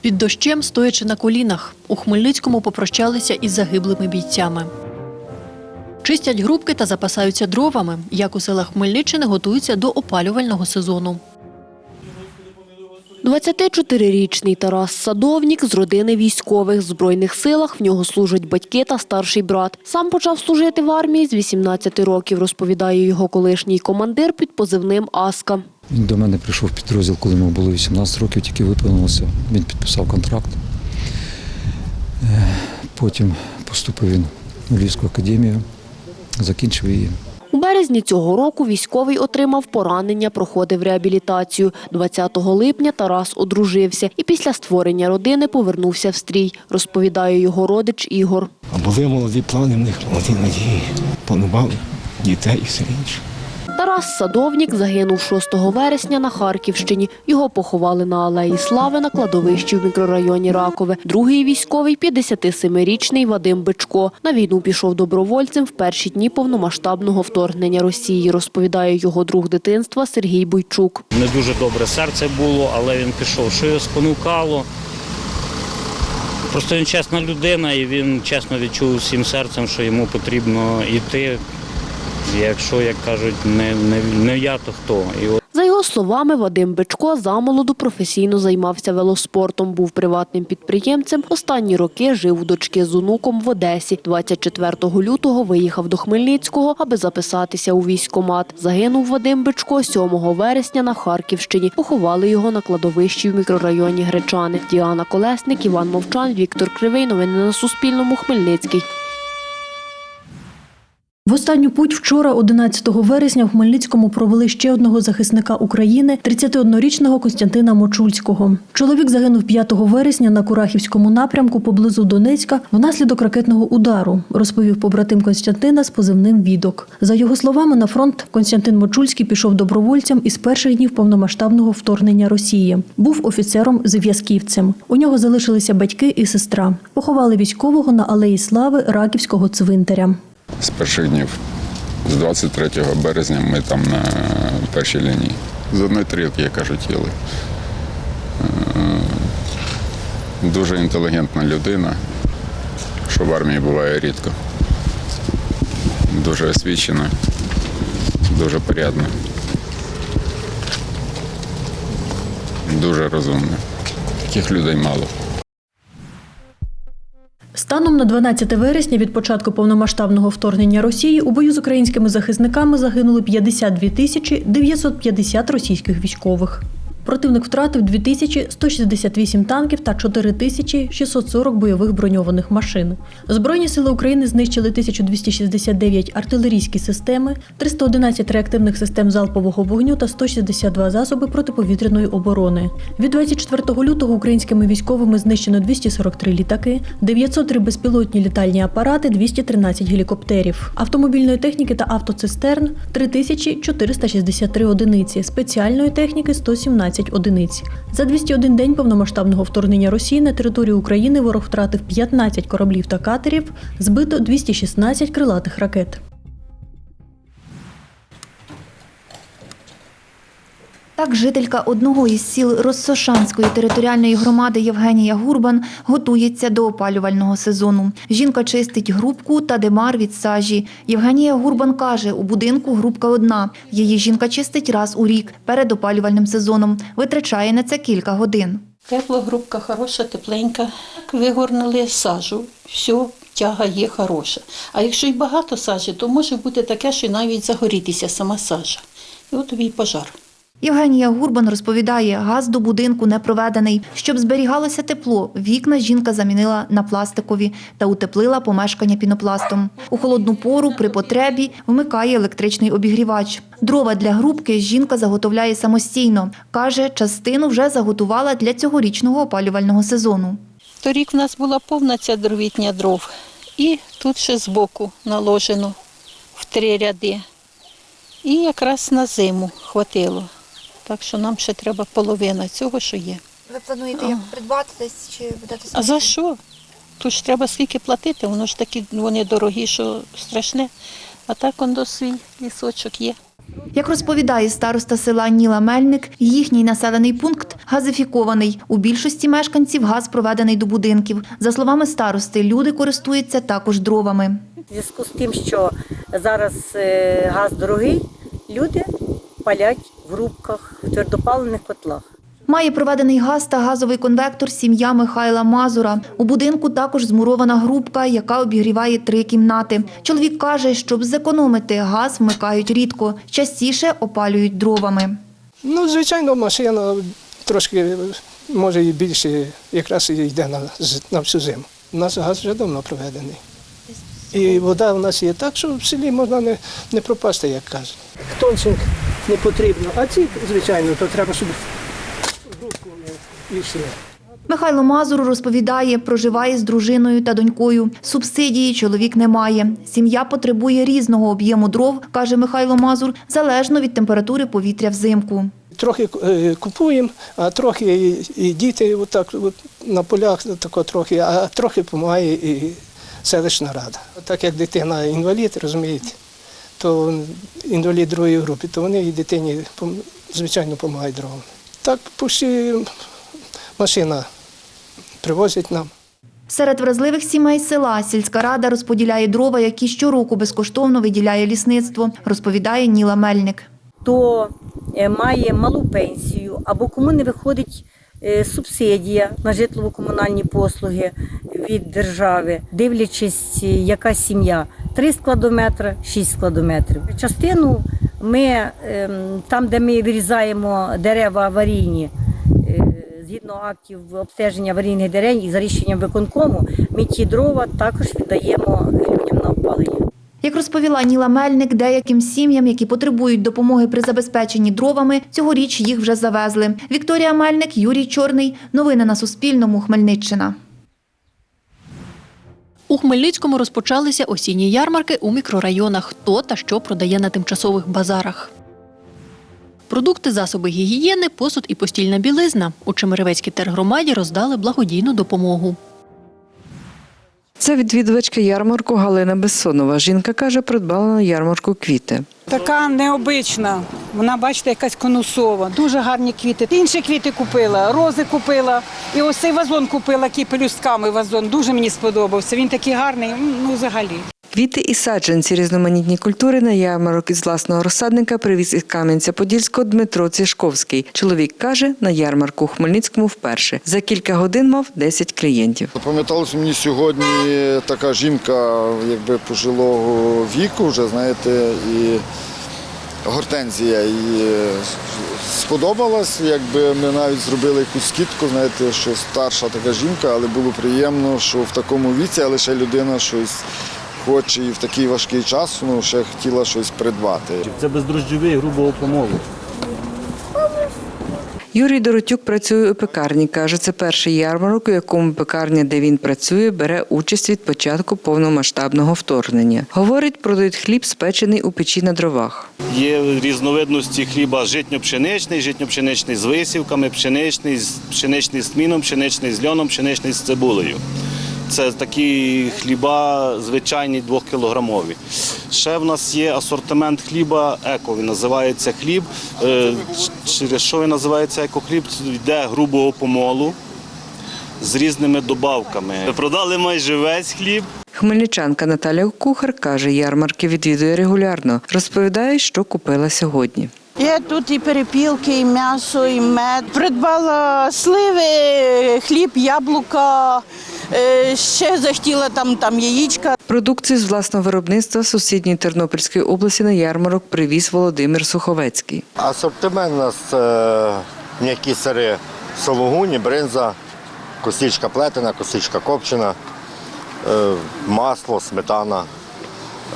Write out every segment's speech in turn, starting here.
Під дощем, стоячи на колінах, у Хмельницькому попрощалися із загиблими бійцями. Чистять грубки та запасаються дровами, як у селах Хмельниччини готуються до опалювального сезону. 24-річний Тарас Садовнік з родини військових. В Збройних силах в нього служать батьки та старший брат. Сам почав служити в армії з 18 років, розповідає його колишній командир під позивним Аска. Він до мене прийшов підрозділ, коли йому було 18 років, тільки виповнилося. Він підписав контракт. Е, Потім поступив він у Львівську академію, закінчив її. У березні цього року військовий отримав поранення, проходив реабілітацію. 20 липня Тарас одружився і після створення родини повернувся в стрій, розповідає його родич Ігор. А були молоді плани, в них молоді надії. Планували дітей і все інше. Тарас Садовнік загинув 6 вересня на Харківщині. Його поховали на Алеї Слави на кладовищі в мікрорайоні Ракове. Другий військовий – 57-річний Вадим Бичко. На війну пішов добровольцем в перші дні повномасштабного вторгнення Росії, розповідає його друг дитинства Сергій Бойчук. Не дуже добре серце було, але він пішов. Що його спонукало? Просто він чесна людина і він чесно відчув всім серцем, що йому потрібно йти. Якщо, як кажуть, не, не, не я, то хто. І от За його словами, Вадим Бичко замолоду професійно займався велоспортом, був приватним підприємцем. Останні роки жив у дочки з онуком в Одесі. 24 лютого виїхав до Хмельницького, аби записатися у військкомат. Загинув Вадим Бичко 7 вересня на Харківщині. Поховали його на кладовищі в мікрорайоні Гречани. Діана Колесник, Іван Мовчан, Віктор Кривий. Новини на Суспільному. Хмельницький. В останню путь вчора, 11 вересня, в Хмельницькому провели ще одного захисника України, 31-річного Костянтина Мочульського. Чоловік загинув 5 вересня на Курахівському напрямку поблизу Донецька внаслідок ракетного удару, розповів побратим Костянтина з позивним «Відок». За його словами, на фронт Костянтин Мочульський пішов добровольцем із перших днів повномасштабного вторгнення Росії. Був офіцером-зв'язківцем. У нього залишилися батьки і сестра. Поховали військового на алеї слави Раківського цвинтаря. З перших днів. З 23 березня ми там на першій лінії. З одної тарілки, як кажуть, їли. Е, Дуже інтелігентна людина, що в армії буває рідко. Дуже освічена, дуже порядна. Дуже розумна. Таких людей мало. Станом на 12 вересня від початку повномасштабного вторгнення Росії у бою з українськими захисниками загинули 52 тисячі 950 російських військових. Противник втратив 2168 танків та 4640 бойових броньованих машин. Збройні сили України знищили 1269 артилерійські системи, 311 реактивних систем залпового вогню та 162 засоби протиповітряної оборони. Від 24 лютого українськими військовими знищено 243 літаки, 903 безпілотні літальні апарати, 213 гелікоптерів, автомобільної техніки та автоцистерн 3463 одиниці, спеціальної техніки 117 одиниць. За 201 день повномасштабного вторгнення Росії на територію України ворог втратив 15 кораблів та катерів, збито 216 крилатих ракет. Так, жителька одного із сіл Россошанської територіальної громади Євгенія Гурбан готується до опалювального сезону. Жінка чистить грубку та демар від сажі. Євгенія Гурбан каже, у будинку грубка одна. Її жінка чистить раз у рік перед опалювальним сезоном. Витрачає на це кілька годин. Тепла грубка хороша, тепленька. Вигорнули сажу, все, тяга є хороша. А якщо й багато сажі, то може бути таке, що навіть загорітися сама сажа. І от тобі й пожар. Євгенія Гурбан розповідає, газ до будинку не проведений. Щоб зберігалося тепло, вікна жінка замінила на пластикові та утеплила помешкання пінопластом. У холодну пору при потребі вмикає електричний обігрівач. Дрова для грубки жінка заготовляє самостійно. Каже, частину вже заготувала для цьогорічного опалювального сезону. Торік в нас була повна ця дровітня дров. І тут ще збоку наложено в три ряди. І якраз на зиму хватило. Так що нам ще треба половина цього, що є. Ви плануєте як придбати десь чи будете А за що? Тут ж треба скільки платити, воно ж такі вони дорогі, що страшне. А так он до свій лісочок є. Як розповідає староста села Ніла Мельник, їхній населений пункт газифікований. У більшості мешканців газ проведений до будинків. За словами старости, люди користуються також дровами. В зв'язку з тим, що зараз е, газ дорогий, люди палять в рубках, в твердопаливних котлах. Має проведений газ та газовий конвектор сім'я Михайла Мазура. У будинку також змурована грубка, яка обігріває три кімнати. Чоловік каже, щоб зекономити, газ вмикають рідко, частіше опалюють дровами. Ну, звичайно, машина трошки, може, і більше якраз і йде на, на всю зиму. У нас газ вже давно проведений. І вода у нас є так, що в селі можна не, не пропасти, як кажуть. Тончик не потрібно, а ці, звичайно, то треба, щоб і все. Михайло Мазур розповідає, проживає з дружиною та донькою. Субсидії чоловік не має. Сім'я потребує різного об'єму дров, каже Михайло Мазур, залежно від температури повітря взимку. Трохи е, купуємо, а трохи і, діти отак, от, на полях тако трохи, а трохи допомагає і селищна рада. Так як дитина інвалід, розумієте, то інвалід другої групи, то вони і дитині пом- звичайно допомагають дровами. Так почти машина привозить нам. Серед вразливих сімей села сільська рада розподіляє дрова, які щороку безкоштовно виділяє лісництво, розповідає Ніла Мельник. Хто е, має малу пенсію або кому не виходить е, субсидія на житлово-комунальні послуги від держави, дивлячись, е, яка сім'я, 3 складометри, 6 складометрів. Частину ми ем, там, де ми вирізаємо дерева аварійні, е, згідно актів обстеження аварійних дерев і за рішенням виконкому, ми ті дрова також віддаємо людям на опалення. Як розповіла Ніла Мельник, деяким сім'ям, які потребують допомоги при забезпеченні дровами, цьогоріч їх вже завезли. Вікторія Мельник, Юрій Чорний. Новини на Суспільному. Хмельниччина. У Хмельницькому розпочалися осінні ярмарки у мікрорайонах «Хто та що продає на тимчасових базарах. Продукти, засоби гігієни, посуд і постільна білизна. У Чемеревецькій тергромаді роздали благодійну допомогу. Це відвідувачка ярмарку Галина Бессонова. Жінка каже, придбала на ярмарку квіти. Така необична. Вона, бачите, якась конусова. Дуже гарні квіти. Інші квіти купила, рози купила. І ось цей вазон купила, який пелюстками вазон. Дуже мені сподобався. Він такий гарний, ну взагалі. Квіти і саджанці різноманітні культури на ярмарок із власного розсадника привіз із Кам'янця-Подільського Дмитро Цішковський. Чоловік каже, на ярмарку у Хмельницькому вперше. За кілька годин мав 10 клієнтів. Запам'яталася мені сьогодні така жінка, якби пожилого віку, вже знаєте, і гортензія і сподобалась. Якби ми навіть зробили якусь скидку, знаєте, що старша така жінка, але було приємно, що в такому віці, ще людина щось хоче і в такий важкий час ну, ще хотіла щось придбати. Це бездрожджовий грубого помолу. Юрій Доротюк працює у пекарні. Каже, це перший ярмарок, у якому пекарня, де він працює, бере участь від початку повномасштабного вторгнення. Говорить, продають хліб, спечений у печі на дровах. Є різновидності хліба житньо-пшеничний, житньо-пшеничний з висівками, пшеничний, з- пшеничний з тміном, пшеничний з льоном, пшеничний з цибулею. Це такі хліба звичайні двохкілограмові. Ще в нас є асортимент хліба еко. Він називається хліб. Е, Через що він називається екохліб? Йде грубого помолу з різними добавками. Продали майже весь хліб. Хмельничанка Наталя Кухар каже, ярмарки відвідує регулярно. Розповідає, що купила сьогодні. Є тут і перепілки, і м'ясо, і мед. Придбала сливи, хліб, яблука, е, ще захотіла там, там яєчка. Продукцію з власного виробництва з сусідньої Тернопільської області на ярмарок привіз Володимир Суховецький. Асортимент у нас е, м'які сири, сологуні, бринза, костічка плетена, костічка копчена, е, масло, сметана.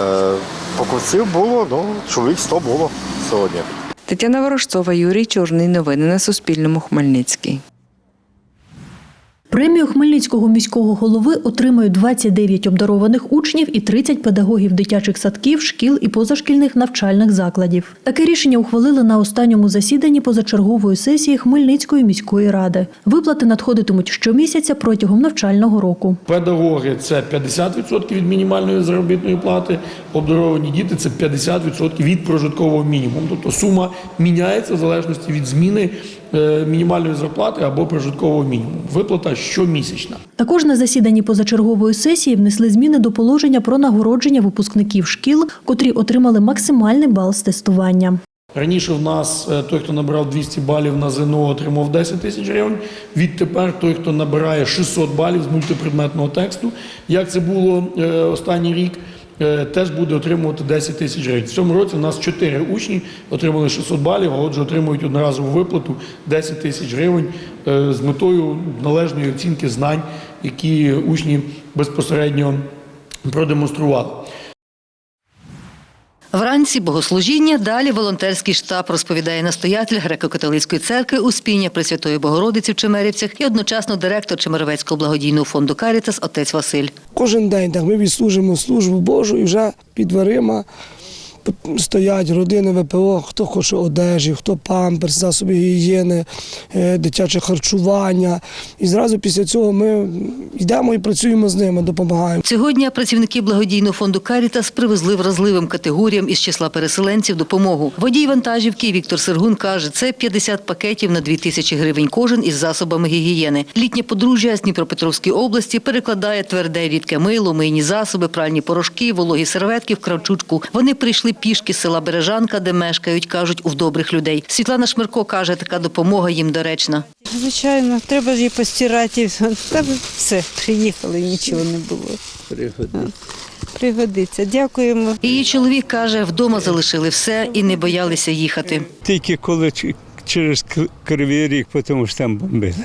Е, покупців було, ну, чоловік 100 було сьогодні. Тетяна Ворожцова, Юрій Чорний. Новини на Суспільному. Хмельницький. Премію Хмельницького міського голови отримають 29 обдарованих учнів і 30 педагогів дитячих садків, шкіл і позашкільних навчальних закладів. Таке рішення ухвалили на останньому засіданні позачергової сесії Хмельницької міської ради. Виплати надходитимуть щомісяця протягом навчального року. Педагоги це 50% від мінімальної заробітної плати, обдаровані діти це 50% від прожиткового мінімуму. Тобто сума міняється в залежності від зміни мінімальної зарплати або прожиткового мінімуму. Виплата щомісячна. Також на засіданні позачергової сесії внесли зміни до положення про нагородження випускників шкіл, котрі отримали максимальний бал з тестування. Раніше в нас е, той, хто набирав 200 балів на ЗНО, отримав 10 тисяч гривень. Відтепер той, хто набирає 600 балів з мультипредметного тексту, як це було е, останній рік, е, теж буде отримувати 10 тисяч гривень. В цьому році у нас 4 учні отримали 600 балів, а отже отримують одноразову виплату 10 тисяч гривень е, з метою належної оцінки знань, які учні безпосередньо продемонстрували. Вранці богослужіння, далі волонтерський штаб, розповідає настоятель греко-католицької церкви Успіння Пресвятої Богородиці в Чемерівцях і одночасно директор Чемеровецького благодійного фонду Карітас отець Василь. Кожен день так ми відслужимо службу Божу і вже під дверима стоять родини ВПО, хто хоче одежі, хто памперс, засоби гігієни, е, дитяче харчування. І зразу після цього ми йдемо і працюємо з ними, допомагаємо. Цього дня працівники благодійного фонду Карітас привезли вразливим категоріям із числа переселенців допомогу. Водій вантажівки Віктор Сергун каже, це 50 пакетів на 2 тисячі гривень кожен із засобами гігієни. Літнє подружжя з Дніпропетровської області перекладає тверде рідке мило, мийні засоби, пральні порошки, вологі серветки в кравчучку. Вони прийшли пішки села Бережанка, де мешкають, кажуть, у добрих людей. Світлана Шмирко каже, така допомога їм доречна. Звичайно, треба ж її постирати. Та все, приїхали, нічого не було. Пригодиться. Дякуємо. Її чоловік каже, вдома залишили все і не боялися їхати. Тільки коли через Кривий Ріг, тому що там бомбили.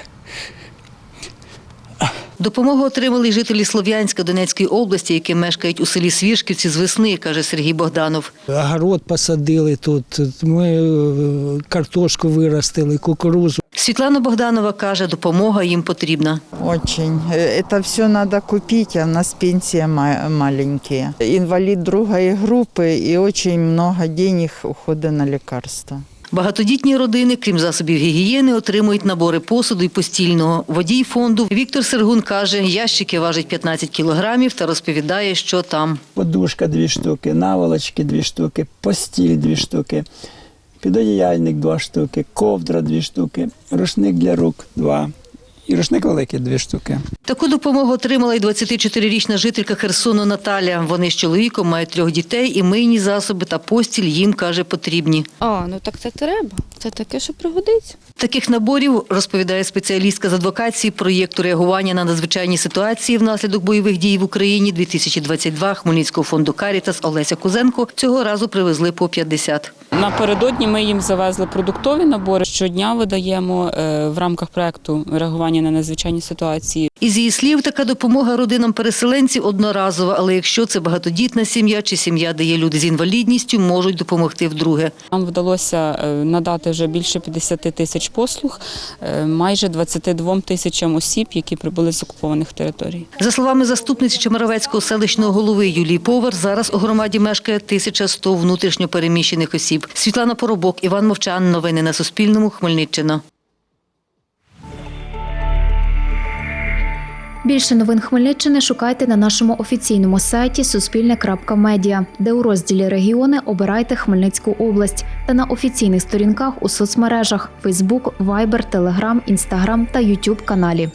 Допомогу отримали й жителі Слов'янська Донецької області, які мешкають у селі Свіжківці з весни, каже Сергій Богданов. Огород посадили тут, ми е, картошку виростили, кукурузу. Світлана Богданова каже, допомога їм потрібна. Очень. Э, Это все надо купить, а у нас пенсия ма- маленькие. Инвалид другой группы и очень много денег ухода на лекарства. Багатодітні родини, крім засобів гігієни, отримують набори посуду і постільного. Водій фонду Віктор Сергун каже, ящики важать 15 кілограмів та розповідає, що там. Подушка дві штуки, наволочки дві штуки, постіль дві штуки, підодіяльник два штуки, ковдра дві штуки, рушник для рук два. І рушник великий дві штуки. Таку допомогу отримала й 24-річна жителька Херсону Наталя. Вони з чоловіком мають трьох дітей і мийні засоби та постіль їм, каже, потрібні. А, ну так це треба. Це таке, що пригодиться. Таких наборів, розповідає спеціалістка з адвокації проєкту реагування на надзвичайні ситуації внаслідок бойових дій в Україні 2022 Хмельницького фонду Карітас Олеся Кузенко цього разу привезли по 50. Напередодні ми їм завезли продуктові набори. Щодня видаємо е, в рамках проекту реагування на надзвичайні ситуації. Із її слів, така допомога родинам переселенців одноразова, але якщо це багатодітна сім'я чи сім'я, де є люди з інвалідністю, можуть допомогти вдруге. Нам вдалося е, надати вже більше 50 тисяч послуг е, майже 22 тисячам осіб, які прибули з окупованих територій. За словами заступниці Чемеровецького селищного голови Юлії Повар, зараз у громаді мешкає 1100 внутрішньо переміщених осіб. Світлана Поробок, Іван Мовчан. Новини на Суспільному. Хмельниччина. Більше новин Хмельниччини шукайте на нашому офіційному сайті Суспільне.Медіа, де у розділі Регіони обирайте Хмельницьку область та на офіційних сторінках у соцмережах Facebook, Viber, Telegram, Instagram та YouTube каналі.